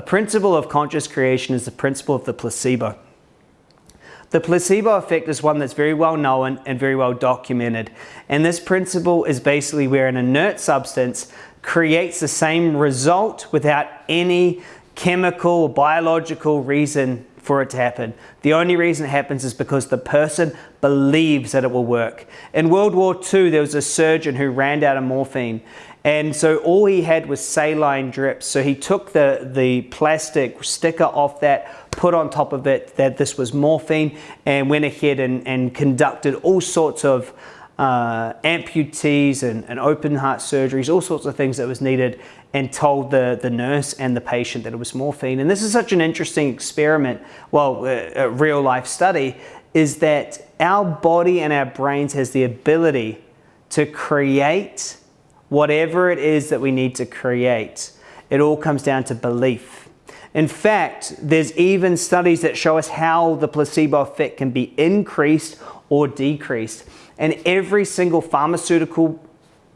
A principle of conscious creation is the principle of the placebo. The placebo effect is one that's very well known and very well documented. And this principle is basically where an inert substance creates the same result without any chemical or biological reason for it to happen. The only reason it happens is because the person believes that it will work. In World War II, there was a surgeon who ran out of morphine. And so all he had was saline drips. So he took the, the plastic sticker off that, put on top of it that this was morphine, and went ahead and, and conducted all sorts of uh, amputees and, and open heart surgeries, all sorts of things that was needed, and told the, the nurse and the patient that it was morphine. And this is such an interesting experiment, well, a, a real life study, is that our body and our brains has the ability to create whatever it is that we need to create. It all comes down to belief. In fact, there's even studies that show us how the placebo effect can be increased or decreased. And every single pharmaceutical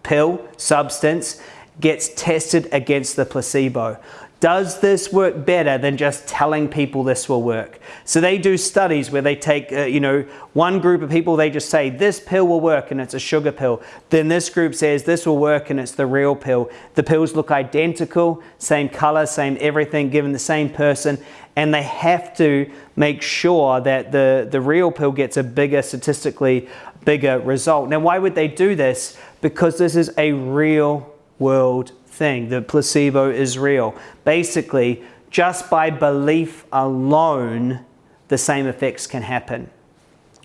pill, substance, gets tested against the placebo. Does this work better than just telling people this will work? So they do studies where they take, uh, you know, one group of people, they just say this pill will work and it's a sugar pill. Then this group says this will work and it's the real pill. The pills look identical, same color, same everything, given the same person. And they have to make sure that the, the real pill gets a bigger, statistically bigger result. Now, why would they do this? Because this is a real world thing. The placebo is real. Basically, just by belief alone, the same effects can happen,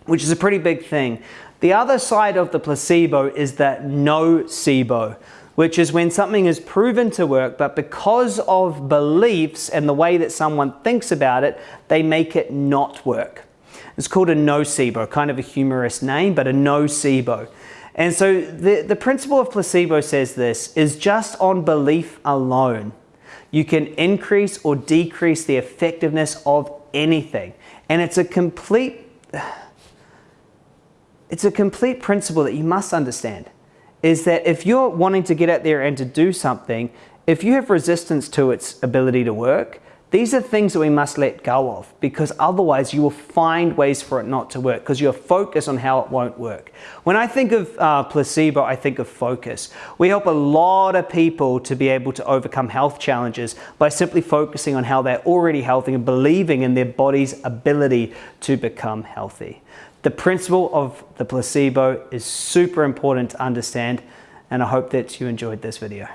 which is a pretty big thing. The other side of the placebo is that nocebo, which is when something is proven to work, but because of beliefs and the way that someone thinks about it, they make it not work. It's called a nocebo, kind of a humorous name, but a nocebo. And so the, the principle of placebo says this, is just on belief alone, you can increase or decrease the effectiveness of anything. And it's a complete, it's a complete principle that you must understand, is that if you're wanting to get out there and to do something, if you have resistance to its ability to work, these are things that we must let go of because otherwise you will find ways for it not to work because you're focused on how it won't work. When I think of uh, placebo, I think of focus. We help a lot of people to be able to overcome health challenges by simply focusing on how they're already healthy and believing in their body's ability to become healthy. The principle of the placebo is super important to understand and I hope that you enjoyed this video.